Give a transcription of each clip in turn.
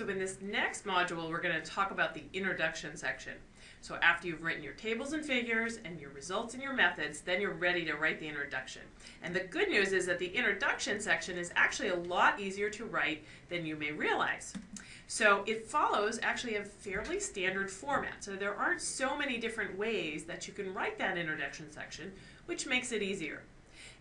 So in this next module, we're going to talk about the introduction section. So after you've written your tables and figures and your results and your methods, then you're ready to write the introduction. And the good news is that the introduction section is actually a lot easier to write than you may realize. So it follows actually a fairly standard format. So there aren't so many different ways that you can write that introduction section, which makes it easier.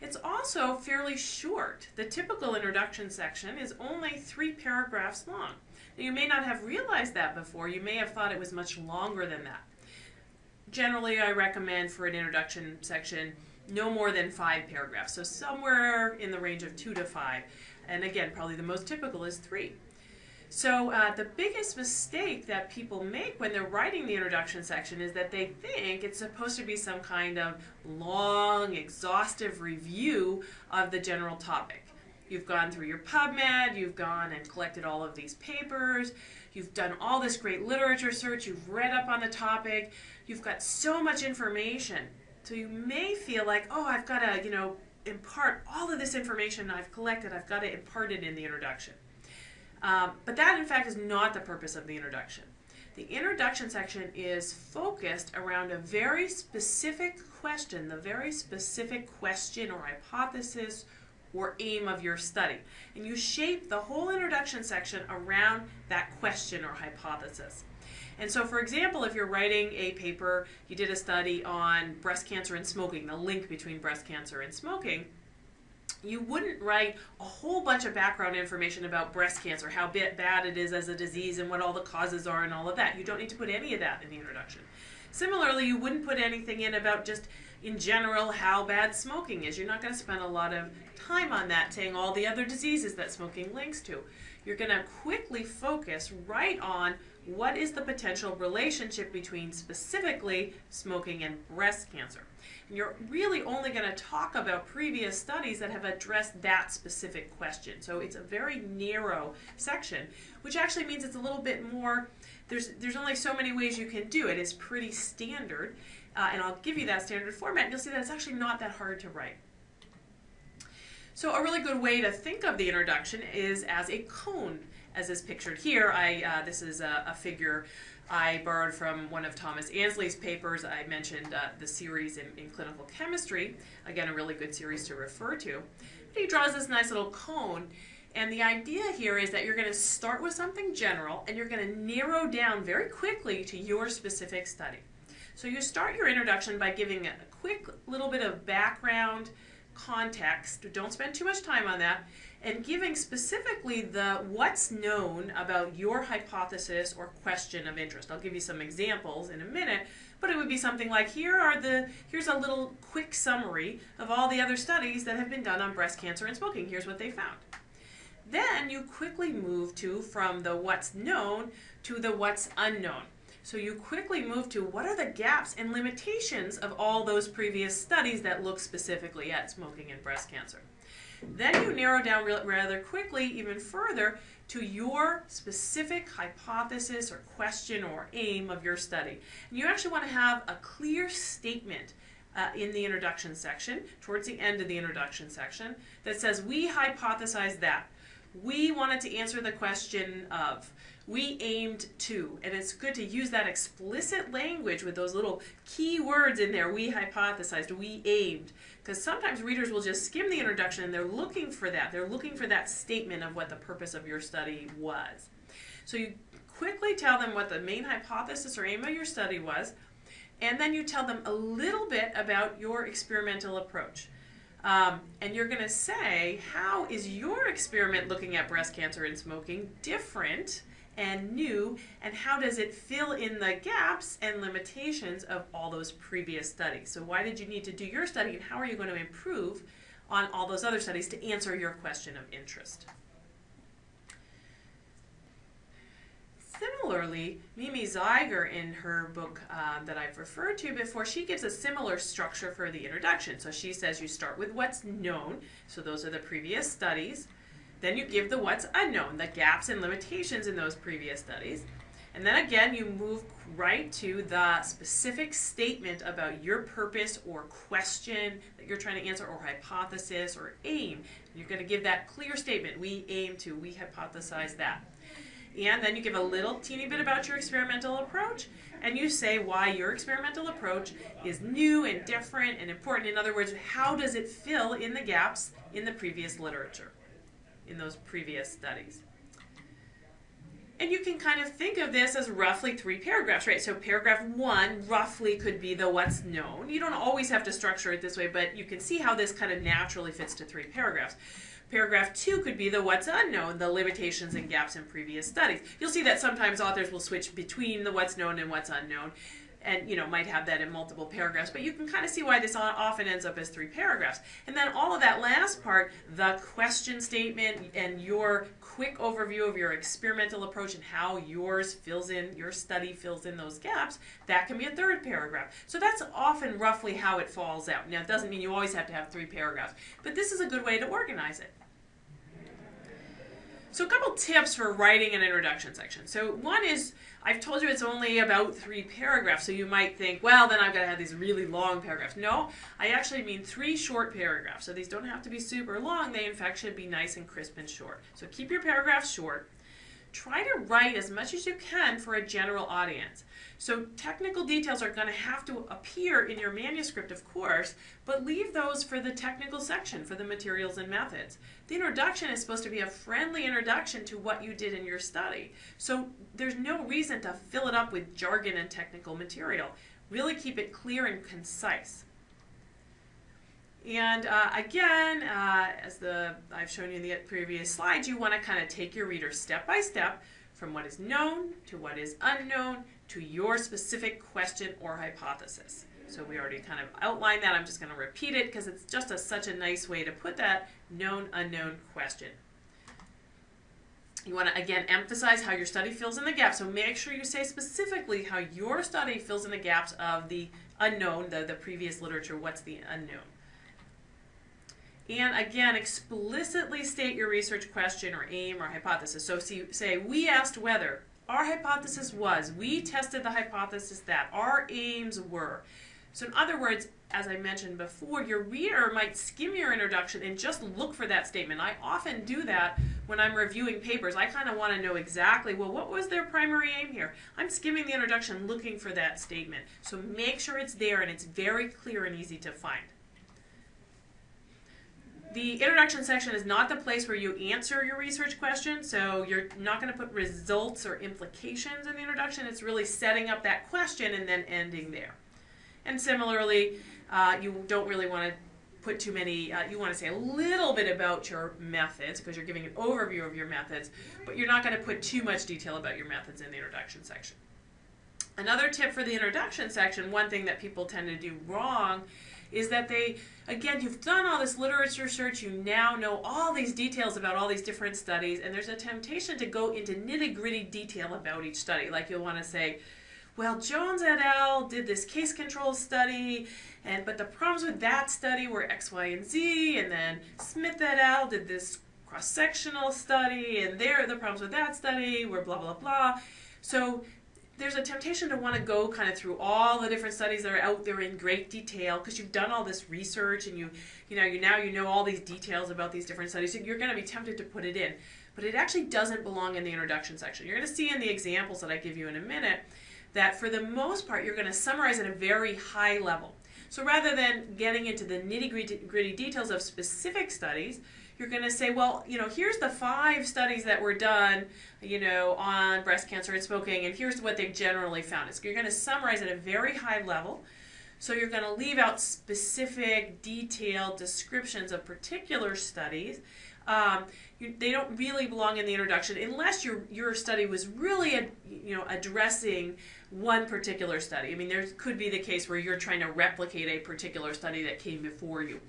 It's also fairly short. The typical introduction section is only three paragraphs long. You may not have realized that before. You may have thought it was much longer than that. Generally, I recommend for an introduction section no more than five paragraphs. So somewhere in the range of two to five. And again, probably the most typical is three. So uh, the biggest mistake that people make when they're writing the introduction section is that they think it's supposed to be some kind of long, exhaustive review of the general topic. You've gone through your PubMed, you've gone and collected all of these papers, you've done all this great literature search, you've read up on the topic, you've got so much information. So you may feel like, oh, I've got to, you know, impart all of this information I've collected, I've got to impart it in the introduction. Um, but that, in fact, is not the purpose of the introduction. The introduction section is focused around a very specific question, the very specific question or hypothesis or aim of your study. And you shape the whole introduction section around that question or hypothesis. And so, for example, if you're writing a paper, you did a study on breast cancer and smoking, the link between breast cancer and smoking, you wouldn't write a whole bunch of background information about breast cancer, how bad it is as a disease and what all the causes are and all of that. You don't need to put any of that in the introduction. Similarly, you wouldn't put anything in about just in general how bad smoking is. You're not going to spend a lot of time on that saying all the other diseases that smoking links to. You're going to quickly focus right on what is the potential relationship between specifically smoking and breast cancer. And you're really only going to talk about previous studies that have addressed that specific question. So it's a very narrow section, which actually means it's a little bit more, there's, there's only so many ways you can do it. It's pretty standard, uh, and I'll give you that standard format, and you'll see that it's actually not that hard to write. So a really good way to think of the introduction is as a cone, as is pictured here. I, uh, this is a, a figure I borrowed from one of Thomas Annesley's papers. I mentioned uh, the series in, in, clinical chemistry. Again, a really good series to refer to. But he draws this nice little cone. And the idea here is that you're going to start with something general and you're going to narrow down very quickly to your specific study. So you start your introduction by giving a quick little bit of background context. Don't spend too much time on that and giving specifically the what's known about your hypothesis or question of interest. I'll give you some examples in a minute, but it would be something like here are the here's a little quick summary of all the other studies that have been done on breast cancer and smoking. Here's what they found. Then you quickly move to from the what's known to the what's unknown. So you quickly move to what are the gaps and limitations of all those previous studies that look specifically at smoking and breast cancer. Then you narrow down rather quickly, even further, to your specific hypothesis or question or aim of your study. And you actually want to have a clear statement uh, in the introduction section, towards the end of the introduction section, that says, we hypothesize that. We wanted to answer the question of, we aimed to. And it's good to use that explicit language with those little key words in there. We hypothesized, we aimed. Because sometimes readers will just skim the introduction and they're looking for that. They're looking for that statement of what the purpose of your study was. So you quickly tell them what the main hypothesis or aim of your study was, and then you tell them a little bit about your experimental approach. Um, and you're going to say, how is your experiment looking at breast cancer and smoking different and new, and how does it fill in the gaps and limitations of all those previous studies? So why did you need to do your study, and how are you going to improve on all those other studies to answer your question of interest? Similarly, Mimi Zeiger in her book uh, that I've referred to before, she gives a similar structure for the introduction. So she says you start with what's known, so those are the previous studies. Then you give the what's unknown, the gaps and limitations in those previous studies. And then again, you move right to the specific statement about your purpose or question that you're trying to answer or hypothesis or aim. You're going to give that clear statement. We aim to, we hypothesize that. and then you give a little teeny bit about your experimental approach, and you say why your experimental approach is new and different and important. In other words, how does it fill in the gaps in the previous literature, in those previous studies? And you can kind of think of this as roughly three paragraphs, right? So paragraph one roughly could be the what's known. You don't always have to structure it this way, but you can see how this kind of naturally fits to three paragraphs. Paragraph two could be the what's unknown, the limitations and gaps in previous studies. You'll see that sometimes authors will switch between the what's known and what's unknown and you know might have that in multiple paragraphs but you can kind of see why this often ends up as three paragraphs. And then all of that last part the question statement and your quick overview of your experimental approach and how yours fills in your study fills in those gaps that can be a third paragraph. So that's often roughly how it falls out. Now it doesn't mean you always have to have three paragraphs but this is a good way to organize it so a couple tips for writing an introduction section. So one is, I've told you it's only about three paragraphs, so you might think, well, then I've got to have these really long paragraphs. No, I actually mean three short paragraphs. So these don't have to be super long. They, in fact, should be nice and crisp and short. So keep your paragraphs short. Try to write as much as you can for a general audience. So technical details are going to have to appear in your manuscript, of course, but leave those for the technical section, for the materials and methods. The introduction is supposed to be a friendly introduction to what you did in your study. So there's no reason to fill it up with jargon and technical material. Really keep it clear and concise. And uh, again, uh, as the I've shown you in the previous slides, you want to kind of take your reader step by step from what is known to what is unknown to your specific question or hypothesis. So we already kind of outlined that. I'm just going to repeat it because it's just a, such a nice way to put that known unknown question. You want to again emphasize how your study fills in the gaps. So make sure you say specifically how your study fills in the gaps of the unknown, the, the previous literature, what's the unknown. And again, explicitly state your research question or aim or hypothesis. So say, we asked whether our hypothesis was, we tested the hypothesis that, our aims were. So in other words, as I mentioned before, your reader might skim your introduction and just look for that statement. I often do that when I'm reviewing papers. I kind of want to know exactly, well, what was their primary aim here? I'm skimming the introduction looking for that statement. So make sure it's there and it's very clear and easy to find. The introduction section is not the place where you answer your research question, so you're not going to put results or implications in the introduction. It's really setting up that question and then ending there. And similarly, uh, you don't really want to put too many, uh, you want to say a little bit about your methods because you're giving an overview of your methods, but you're not going to put too much detail about your methods in the introduction section. Another tip for the introduction section, one thing that people tend to do wrong is that they, again, you've done all this literature search, you now know all these details about all these different studies, and there's a temptation to go into nitty gritty detail about each study. Like you'll want to say, well, Jones et al. did this case control study, and but the problems with that study were X, Y, and Z, and then Smith et al. did this cross-sectional study, and there the problems with that study were blah, blah, blah. So there's a temptation to want to go kind of through all the different studies that are out there in great detail because you've done all this research and you you know you now you know all these details about these different studies so you're going to be tempted to put it in. But it actually doesn't belong in the introduction section. You're going to see in the examples that I give you in a minute that for the most part you're going to summarize at a very high level. So rather than getting into the nitty gritty details of specific studies you're going to say, well, you know, here's the five studies that were done, you know, on breast cancer and smoking, and here's what they generally found. So you're going to summarize at a very high level. So you're going to leave out specific, detailed descriptions of particular studies. Um, you, they don't really belong in the introduction unless your your study was really, a, you know, addressing one particular study. I mean, there could be the case where you're trying to replicate a particular study that came before you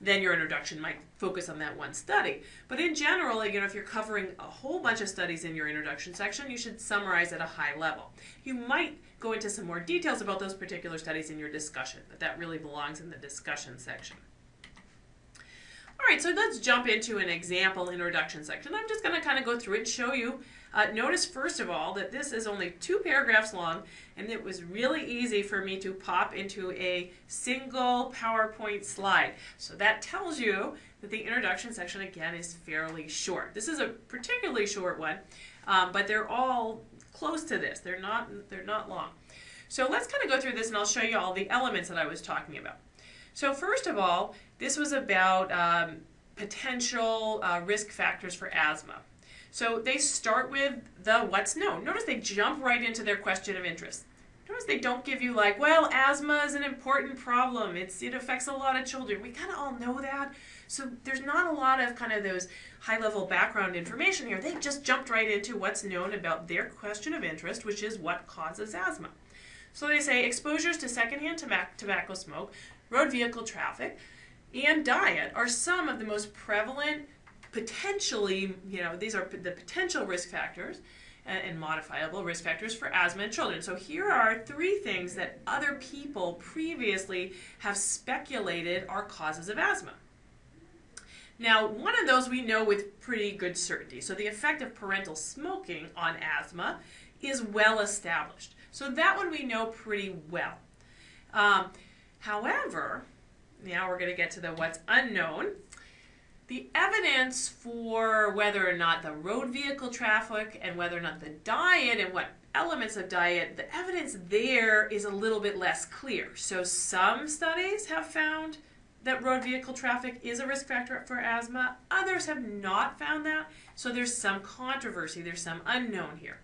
then your introduction might focus on that one study. But in general, you know, if you're covering a whole bunch of studies in your introduction section, you should summarize at a high level. You might go into some more details about those particular studies in your discussion, but that really belongs in the discussion section. All right, so let's jump into an example introduction section. I'm just going to kind of go through and show you uh, notice first of all that this is only two paragraphs long and it was really easy for me to pop into a single PowerPoint slide. So that tells you that the introduction section again is fairly short. This is a particularly short one. um, but they're all close to this. They're not they're not long. So let's kind of go through this, and I'll show you all the elements that I was talking about. So first of all, this was about um, potential uh, risk factors for asthma. So they start with the what's known. Notice they jump right into their question of interest. Notice they don't give you like, well, asthma is an important problem. It's it affects a lot of children. We kind of all know that. So there's not a lot of kind of those high level background information here. They just jumped right into what's known about their question of interest, which is what causes asthma. So they say exposures to secondhand tobacco smoke, road vehicle traffic, and diet are some of the most prevalent potentially, you know, these are the potential risk factors and modifiable risk factors for asthma in children. So here are three things that other people previously have speculated are causes of asthma. Now, one of those we know with pretty good certainty. So the effect of parental smoking on asthma is well established. So that one we know pretty well. Um, however, now we're going to get to the what's unknown. The evidence for whether or not the road vehicle traffic and whether or not the diet and what elements of diet, the evidence there is a little bit less clear. So some studies have found that road vehicle traffic is a risk factor for asthma. Others have not found that. So there's some controversy, there's some unknown here.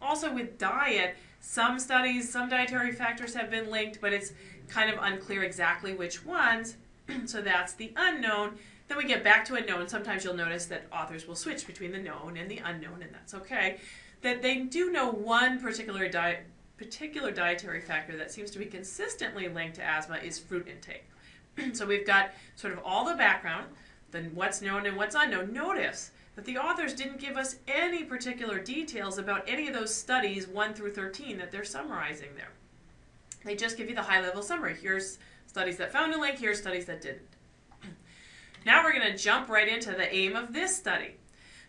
Also with diet, some studies, some dietary factors have been linked, but it's kind of unclear exactly which ones. so that's the unknown. Then we get back to a known. Sometimes you'll notice that authors will switch between the known and the unknown, and that's okay. That they do know one particular diet particular dietary factor that seems to be consistently linked to asthma is fruit intake. so we've got sort of all the background, then what's known and what's unknown. Notice that the authors didn't give us any particular details about any of those studies 1 through 13 that they're summarizing there. They just give you the high level summary. Here's studies that found a link, here's studies that didn't. Now we're going to jump right into the aim of this study.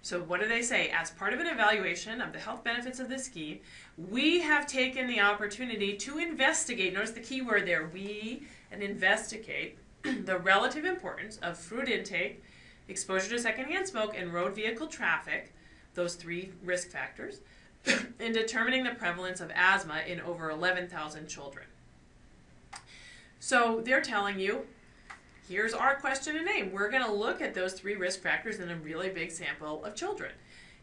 So what do they say? As part of an evaluation of the health benefits of this scheme, we have taken the opportunity to investigate, notice the key word there, we, and investigate the relative importance of fruit intake, exposure to secondhand smoke, and road vehicle traffic, those three risk factors, in determining the prevalence of asthma in over 11,000 children. So they're telling you here's our question and name. We're going to look at those three risk factors in a really big sample of children.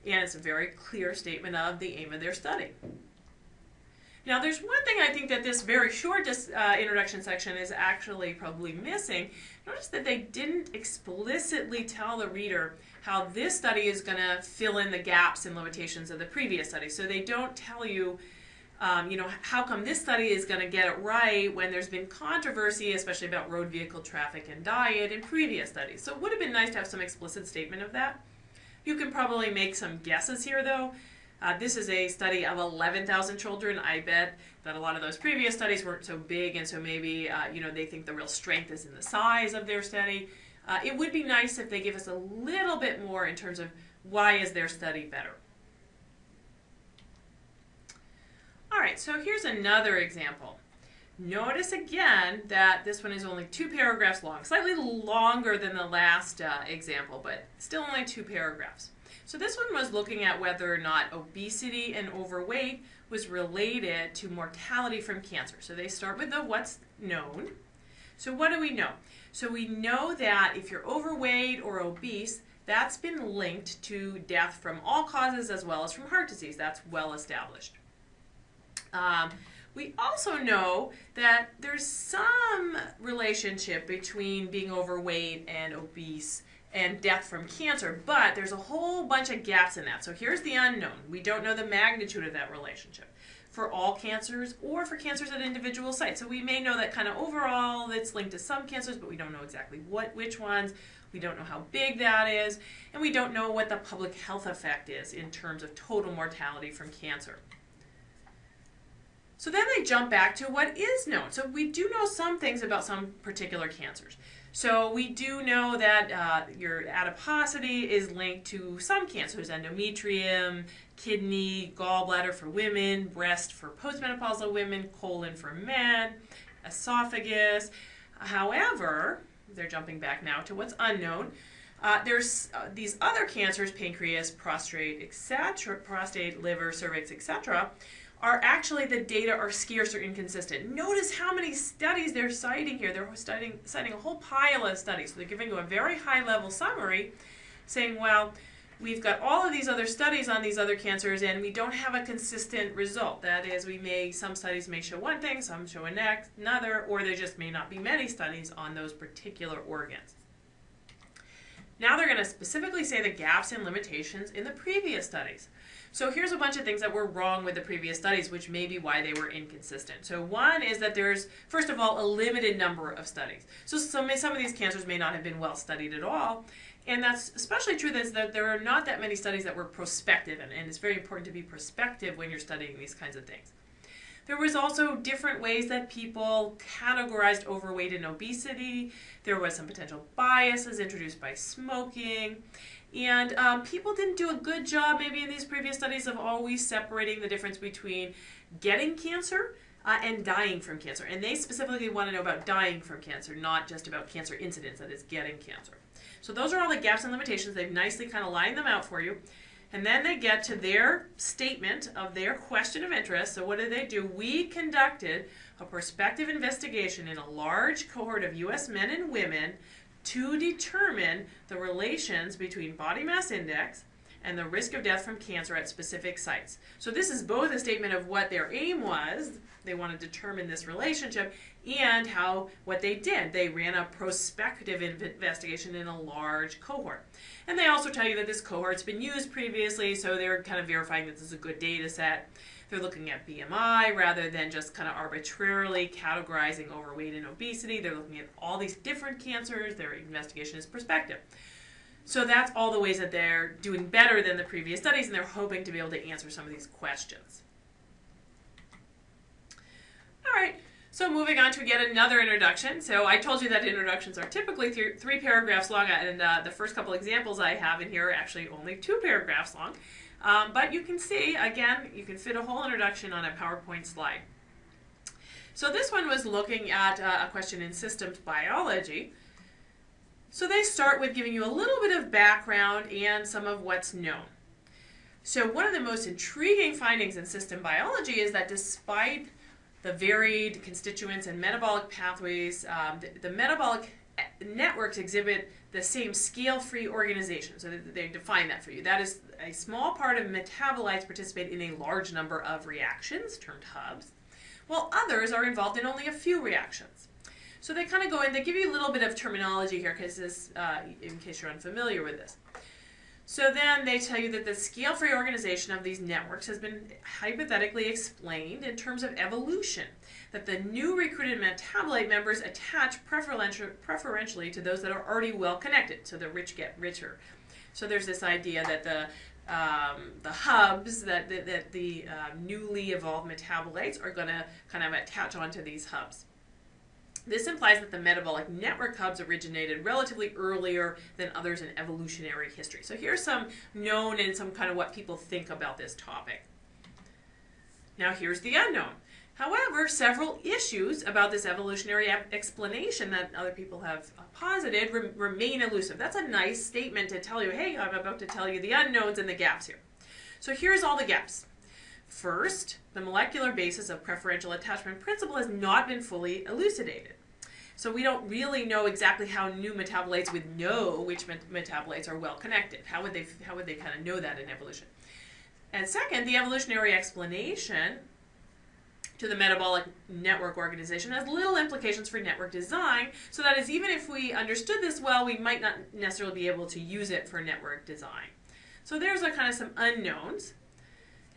And it's a very clear statement of the aim of their study. Now, there's one thing I think that this very short uh, introduction section is actually probably missing. Notice that they didn't explicitly tell the reader how this study is going to fill in the gaps and limitations of the previous study. So they don't tell you um, you know, how come this study is going to get it right when there's been controversy, especially about road vehicle traffic and diet in previous studies? So it would have been nice to have some explicit statement of that. You can probably make some guesses here, though. Uh, this is a study of 11,000 children. I bet that a lot of those previous studies weren't so big, and so maybe uh, you know they think the real strength is in the size of their study. Uh, it would be nice if they give us a little bit more in terms of why is their study better. All right, so here's another example. Notice again that this one is only two paragraphs long, slightly longer than the last uh, example, but still only two paragraphs. So this one was looking at whether or not obesity and overweight was related to mortality from cancer. So they start with the what's known. So what do we know? So we know that if you're overweight or obese, that's been linked to death from all causes as well as from heart disease. That's well established. Um, we also know that there's some relationship between being overweight and obese and death from cancer, but there's a whole bunch of gaps in that. So here's the unknown. We don't know the magnitude of that relationship for all cancers or for cancers at individual sites. So we may know that kind of overall it's linked to some cancers, but we don't know exactly what which ones. We don't know how big that is, and we don't know what the public health effect is in terms of total mortality from cancer. So then they jump back to what is known. So we do know some things about some particular cancers. So we do know that uh, your adiposity is linked to some cancers, endometrium, kidney, gallbladder for women, breast for postmenopausal women, colon for men, esophagus. However, they're jumping back now to what's unknown. Uh, there's uh, these other cancers, pancreas, prostate, etc., prostate, liver, cervix, etc., are actually the data are scarce or inconsistent. Notice how many studies they're citing here. They're citing a whole pile of studies. So they're giving you a very high level summary saying, well, we've got all of these other studies on these other cancers and we don't have a consistent result. That is, we may, some studies may show one thing, some show another, or there just may not be many studies on those particular organs. Now they're going to specifically say the gaps and limitations in the previous studies. So here's a bunch of things that were wrong with the previous studies, which may be why they were inconsistent. So one is that there's, first of all, a limited number of studies. So some, some of these cancers may not have been well studied at all. And that's especially true that there are not that many studies that were prospective, and, and it's very important to be prospective when you're studying these kinds of things. There was also different ways that people categorized overweight and obesity. There was some potential biases introduced by smoking. And um, people didn't do a good job, maybe in these previous studies, of always separating the difference between getting cancer uh, and dying from cancer. And they specifically want to know about dying from cancer, not just about cancer incidence, that is, getting cancer. So those are all the gaps and limitations. They've nicely kind of lined them out for you. And then they get to their statement of their question of interest. So what did they do? We conducted a prospective investigation in a large cohort of U.S. men and women to determine the relations between body mass index and the risk of death from cancer at specific sites. So this is both a statement of what their aim was, they want to determine this relationship, and how what they did. They ran a prospective investigation in a large cohort. And they also tell you that this cohort's been used previously, so they're kind of verifying that this is a good data set. They're looking at BMI rather than just kind of arbitrarily categorizing overweight and obesity. They're looking at all these different cancers. Their investigation is prospective. So that's all the ways that they're doing better than the previous studies, and they're hoping to be able to answer some of these questions. All right, so moving on to get another introduction. So I told you that introductions are typically th three paragraphs long, and uh, the first couple examples I have in here are actually only two paragraphs long. Um, but you can see, again, you can fit a whole introduction on a PowerPoint slide. So this one was looking at uh, a question in systems biology. So they start with giving you a little bit of background and some of what's known. So one of the most intriguing findings in system biology is that despite the varied constituents and metabolic pathways, um, the, the metabolic eh, networks exhibit the same scale-free organization. So they define that for you. That is a small part of metabolites participate in a large number of reactions, termed hubs, while others are involved in only a few reactions. So they kind of go in, they give you a little bit of terminology here because uh, in case you're unfamiliar with this. So then they tell you that the scale-free organization of these networks has been hypothetically explained in terms of evolution, that the new recruited metabolite members attach preferentially to those that are already well connected, so the rich get richer. So there's this idea that the um, the hubs that, that, that the uh, newly evolved metabolites are going to kind of attach onto these hubs. This implies that the metabolic network hubs originated relatively earlier than others in evolutionary history. So here's some known and some kind of what people think about this topic. Now here's the unknown. However, several issues about this evolutionary explanation that other people have posited re remain elusive. That's a nice statement to tell you, hey, I'm about to tell you the unknowns and the gaps here. So here's all the gaps. First, the molecular basis of preferential attachment principle has not been fully elucidated. So we don't really know exactly how new metabolites would know which met metabolites are well connected. How would they how would they kind of know that in evolution? And second, the evolutionary explanation to the metabolic network organization has little implications for network design, so that is even if we understood this well, we might not necessarily be able to use it for network design. So there's a kind of some unknowns.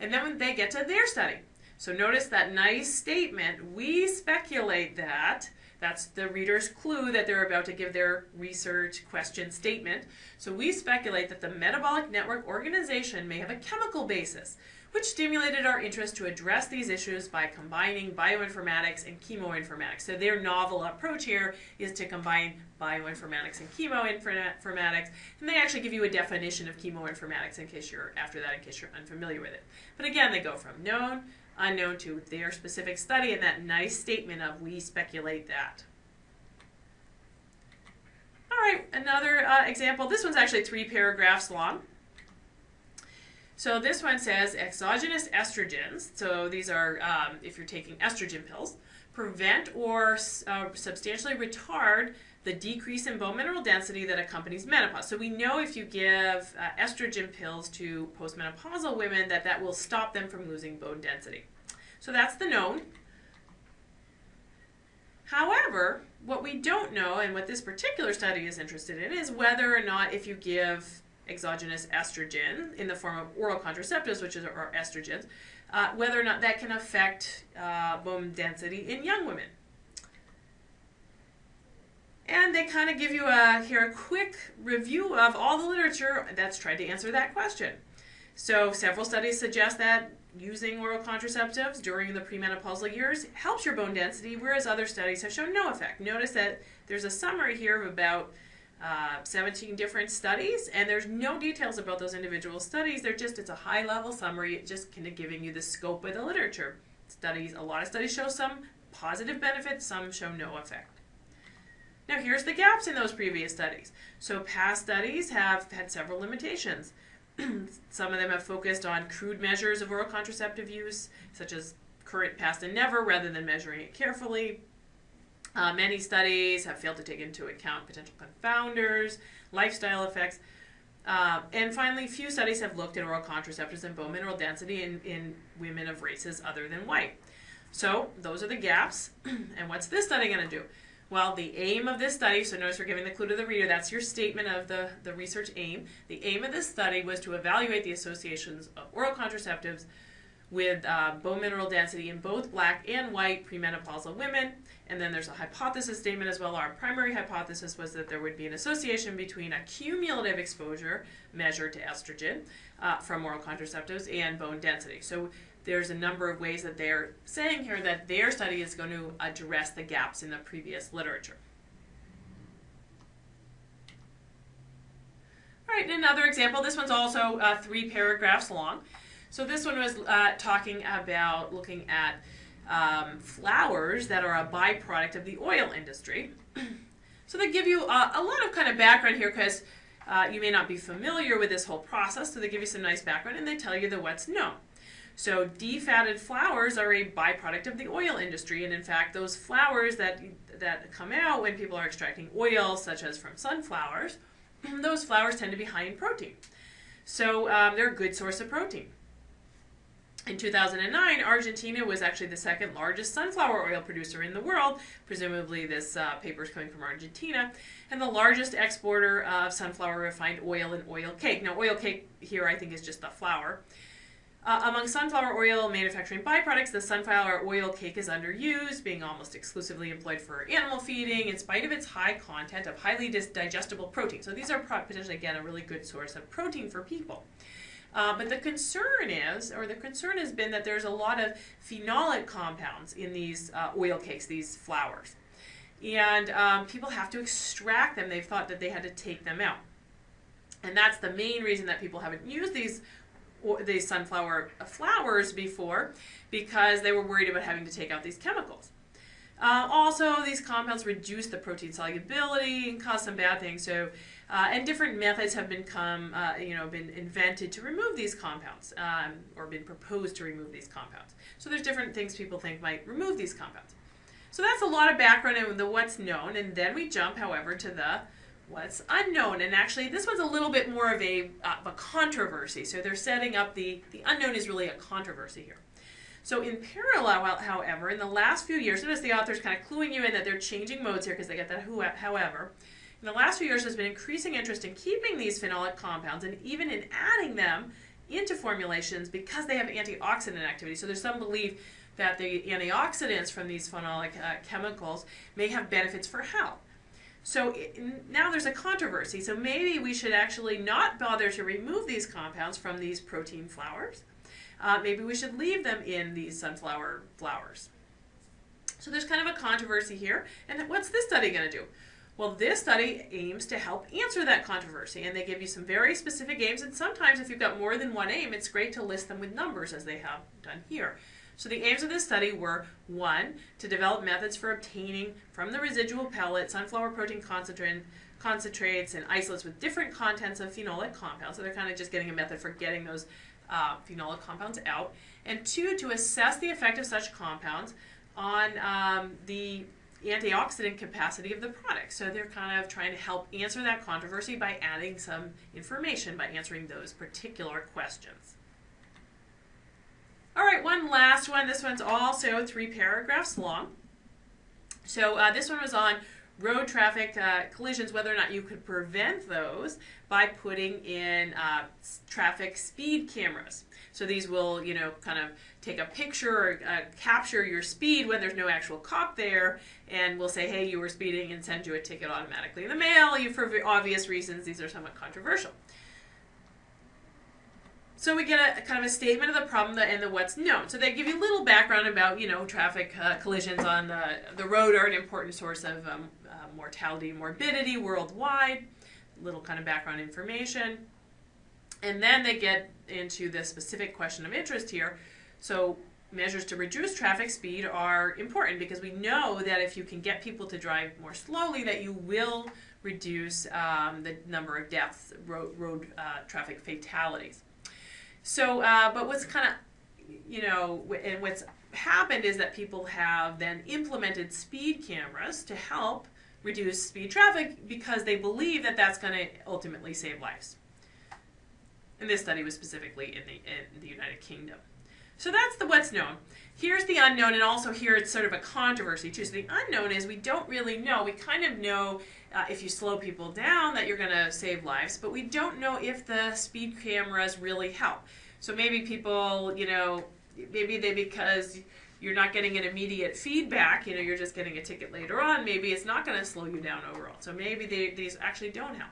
And then when they get to their study. So notice that nice statement, we speculate that that's the reader's clue that they're about to give their research question statement. So we speculate that the metabolic network organization may have a chemical basis, which stimulated our interest to address these issues by combining bioinformatics and chemoinformatics. So their novel approach here is to combine bioinformatics and chemoinformatics, and they actually give you a definition of chemoinformatics in case you're, after that, in case you're unfamiliar with it. But again, they go from known unknown to their specific study and that nice statement of we speculate that. All right, another uh, example. This one's actually three paragraphs long. So this one says exogenous estrogens, so these are um, if you're taking estrogen pills, prevent or uh, substantially retard the decrease in bone mineral density that accompanies menopause. So we know if you give uh, estrogen pills to postmenopausal women that that will stop them from losing bone density. So that's the known. However, what we don't know and what this particular study is interested in is whether or not if you give exogenous estrogen in the form of oral contraceptives, which is our estrogens, uh, whether or not that can affect uh, bone density in young women. And they kind of give you a here a quick review of all the literature that's tried to answer that question. So several studies suggest that using oral contraceptives during the premenopausal years helps your bone density, whereas other studies have shown no effect. Notice that there's a summary here of about uh, 17 different studies, and there's no details about those individual studies. They're just, it's a high level summary, just kind of giving you the scope of the literature. Studies, a lot of studies show some positive benefits, some show no effect. Now here's the gaps in those previous studies. So past studies have had several limitations. some of them have focused on crude measures of oral contraceptive use, such as current, past, and never, rather than measuring it carefully. Uh, many studies have failed to take into account potential confounders, lifestyle effects. Uh, and finally, few studies have looked at oral contraceptives and bone mineral density in, in women of races other than white. So those are the gaps. and what's this study going to do? Well, the aim of this study, so notice we're giving the clue to the reader, that's your statement of the, the research aim. The aim of this study was to evaluate the associations of oral contraceptives with uh, bone mineral density in both black and white premenopausal women. And then there's a hypothesis statement as well. Our primary hypothesis was that there would be an association between a cumulative exposure measured to estrogen uh, from oral contraceptives and bone density. So there's a number of ways that they're saying here that their study is going to address the gaps in the previous literature. All right, another example. This one's also uh, three paragraphs long. So this one was uh, talking about looking at um, flours that are a byproduct of the oil industry. so they give you a, a, lot of kind of background here because uh, you may not be familiar with this whole process. So they give you some nice background and they tell you the what's known. So defatted flours are a byproduct of the oil industry, and in fact, those flours that that come out when people are extracting oil, such as from sunflowers, those flours tend to be high in protein. So um, they're a good source of protein. In 2009, Argentina was actually the second largest sunflower oil producer in the world. Presumably, this uh, paper is coming from Argentina, and the largest exporter of sunflower refined oil and oil cake. Now, oil cake here, I think, is just the flour. Uh, among sunflower oil manufacturing byproducts, the sunflower oil cake is underused, being almost exclusively employed for animal feeding in spite of its high content of highly digestible protein. So these are potentially, again, a really good source of protein for people. Uh, but the concern is, or the concern has been that there's a lot of phenolic compounds in these uh, oil cakes, these flours. And um, people have to extract them. They've thought that they had to take them out. And that's the main reason that people haven't used these these sunflower flours before because they were worried about having to take out these chemicals. Uh, also, these compounds reduce the protein solubility and cause some bad things. So, uh, and different methods have become, uh, you know, been invented to remove these compounds, um, or been proposed to remove these compounds. So there's different things people think might remove these compounds. So that's a lot of background and the what's known, and then we jump, however, to the what's unknown. And actually, this one's a little bit more of a, uh, a controversy. So they're setting up the, the unknown is really a controversy here. So in parallel, however, in the last few years, notice the author's kind of cluing you in that they're changing modes here because they get that however. In the last few years, there's been increasing interest in keeping these phenolic compounds and even in adding them into formulations because they have antioxidant activity. So there's some belief that the antioxidants from these phenolic uh, chemicals may have benefits for health. So it, now there's a controversy. So maybe we should actually not bother to remove these compounds from these protein flours. Uh, maybe we should leave them in these sunflower flours. So there's kind of a controversy here. And what's this study going to do? Well, this study aims to help answer that controversy, and they give you some very specific aims. And sometimes, if you've got more than one aim, it's great to list them with numbers, as they have done here. So the aims of this study were one, to develop methods for obtaining from the residual pellet sunflower protein concentrate concentrates and isolates with different contents of phenolic compounds. So they're kind of just getting a method for getting those uh, phenolic compounds out. And two, to assess the effect of such compounds on um, the antioxidant capacity of the product. So they're kind of trying to help answer that controversy by adding some information by answering those particular questions. All right, one last one. This one's also three paragraphs long. So uh, this one was on road traffic uh, collisions, whether or not you could prevent those by putting in uh, traffic speed cameras. So these will, you know, kind of take a picture or uh, capture your speed when there's no actual cop there, and we'll say, hey, you were speeding, and send you a ticket automatically in the mail. You, for obvious reasons, these are somewhat controversial. So we get a, kind of a statement of the problem and the what's known. So they give you a little background about, you know, traffic uh, collisions on the, the road are an important source of um, uh, mortality and morbidity worldwide. Little kind of background information. And then they get into the specific question of interest here. So measures to reduce traffic speed are important because we know that if you can get people to drive more slowly that you will reduce um, the number of deaths, road, road uh, traffic fatalities. So, uh, but what's kind of, you know, and what's happened is that people have then implemented speed cameras to help reduce speed traffic because they believe that that's going to ultimately save lives. And this study was specifically in the, in the United Kingdom. So that's the what's known. Here's the unknown, and also here it's sort of a controversy too. So the unknown is we don't really know. We kind of know uh, if you slow people down that you're going to save lives, but we don't know if the speed cameras really help. So maybe people, you know, maybe they because you're not getting an immediate feedback, you know, you're just getting a ticket later on, maybe it's not going to slow you down overall. So maybe they, these actually don't help.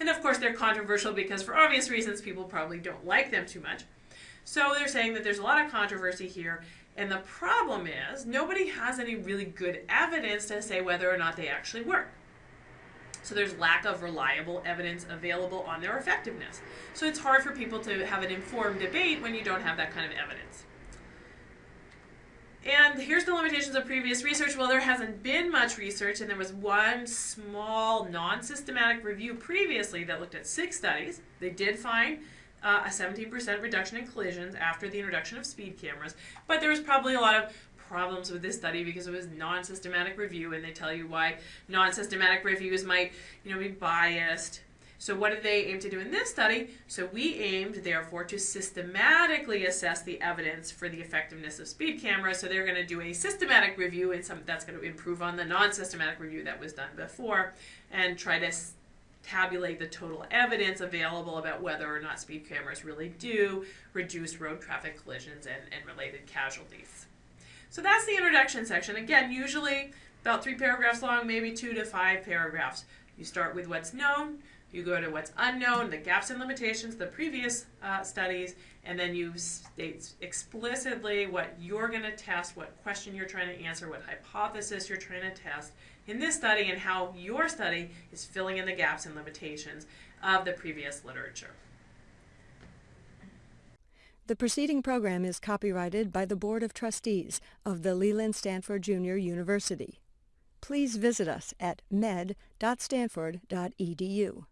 And of course, they're controversial because for obvious reasons, people probably don't like them too much. So they're saying that there's a lot of controversy here. And the problem is, nobody has any really good evidence to say whether or not they actually work. So there's lack of reliable evidence available on their effectiveness. So it's hard for people to have an informed debate when you don't have that kind of evidence. And here's the limitations of previous research. Well, there hasn't been much research, and there was one small non-systematic review previously that looked at six studies. They did find uh, a 17% reduction in collisions after the introduction of speed cameras, but there was probably a lot of problems with this study because it was non-systematic review and they tell you why non-systematic reviews might you know be biased. So what did they aim to do in this study? So we aimed therefore to systematically assess the evidence for the effectiveness of speed cameras. So they're going to do a systematic review and some that's going to improve on the non-systematic review that was done before and try to tabulate the total evidence available about whether or not speed cameras really do reduce road traffic collisions and, and related casualties. So that's the introduction section. Again, usually about three paragraphs long, maybe two to five paragraphs. You start with what's known, you go to what's unknown, the gaps and limitations, the previous uh, studies, and then you state explicitly what you're going to test, what question you're trying to answer, what hypothesis you're trying to test in this study, and how your study is filling in the gaps and limitations of the previous literature. The preceding program is copyrighted by the Board of Trustees of the Leland Stanford Junior University. Please visit us at med.stanford.edu.